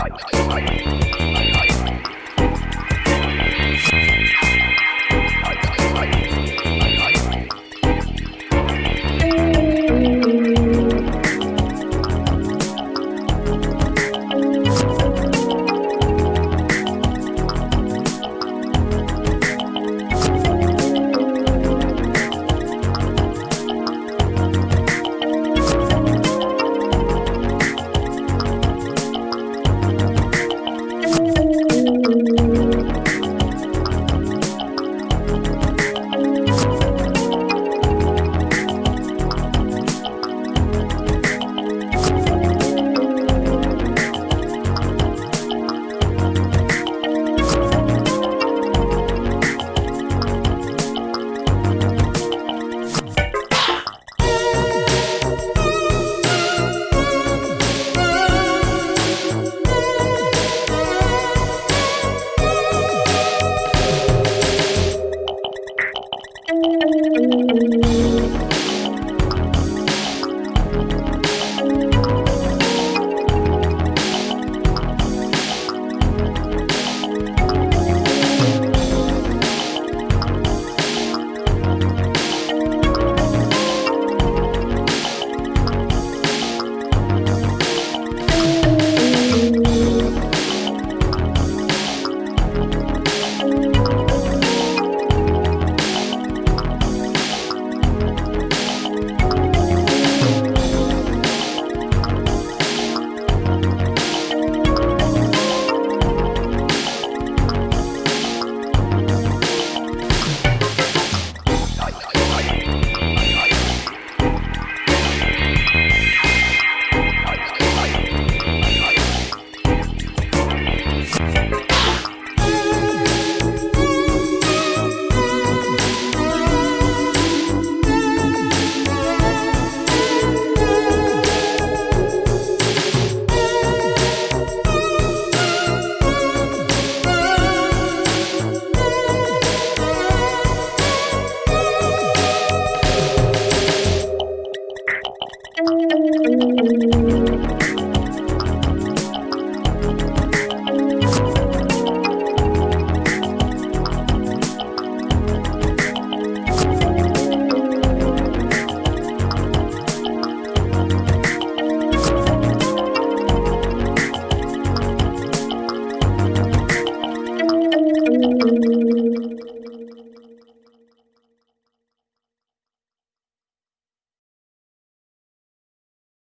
Bye.